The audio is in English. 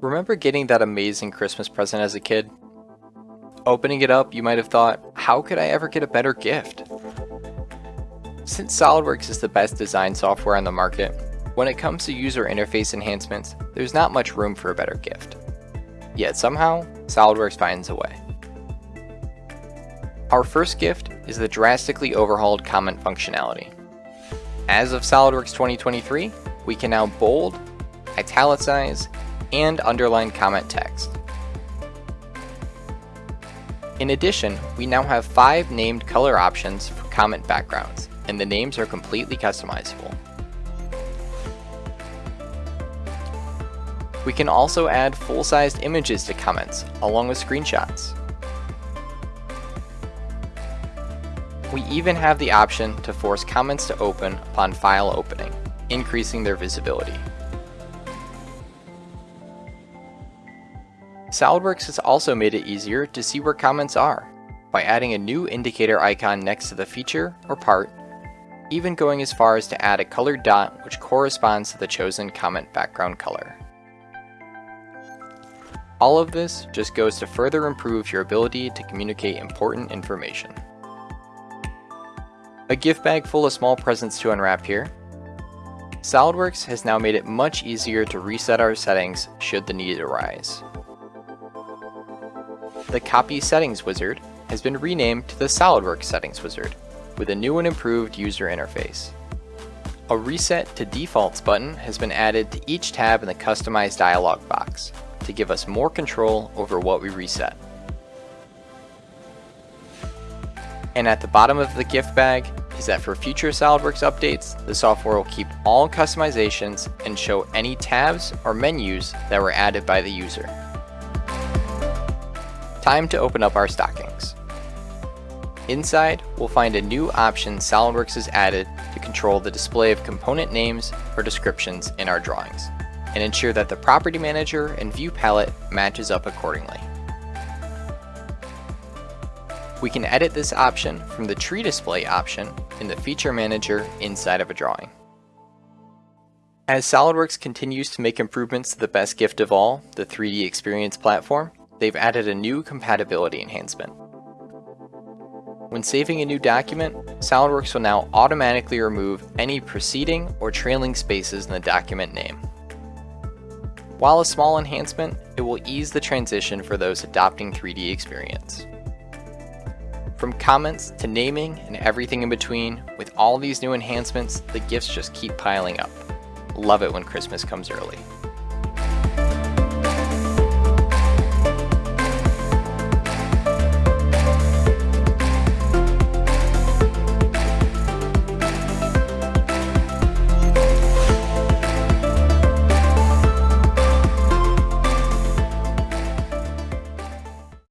Remember getting that amazing Christmas present as a kid? Opening it up, you might have thought, how could I ever get a better gift? Since SOLIDWORKS is the best design software on the market, when it comes to user interface enhancements, there's not much room for a better gift. Yet somehow, SOLIDWORKS finds a way. Our first gift is the drastically overhauled comment functionality. As of SOLIDWORKS 2023, we can now bold, italicize, and underline comment text. In addition, we now have five named color options for comment backgrounds, and the names are completely customizable. We can also add full-sized images to comments, along with screenshots. We even have the option to force comments to open upon file opening, increasing their visibility. SOLIDWORKS has also made it easier to see where comments are by adding a new indicator icon next to the feature or part, even going as far as to add a colored dot which corresponds to the chosen comment background color. All of this just goes to further improve your ability to communicate important information. A gift bag full of small presents to unwrap here. SOLIDWORKS has now made it much easier to reset our settings should the need arise the Copy Settings wizard has been renamed to the SOLIDWORKS Settings wizard, with a new and improved user interface. A Reset to Defaults button has been added to each tab in the Customize dialog box to give us more control over what we reset. And at the bottom of the gift bag is that for future SOLIDWORKS updates, the software will keep all customizations and show any tabs or menus that were added by the user. Time to open up our stockings. Inside, we'll find a new option SOLIDWORKS has added to control the display of component names or descriptions in our drawings, and ensure that the property manager and view palette matches up accordingly. We can edit this option from the tree display option in the feature manager inside of a drawing. As SOLIDWORKS continues to make improvements to the best gift of all, the 3D Experience platform, they've added a new compatibility enhancement. When saving a new document, SOLIDWORKS will now automatically remove any preceding or trailing spaces in the document name. While a small enhancement, it will ease the transition for those adopting 3D experience. From comments to naming and everything in between, with all these new enhancements, the gifts just keep piling up. Love it when Christmas comes early.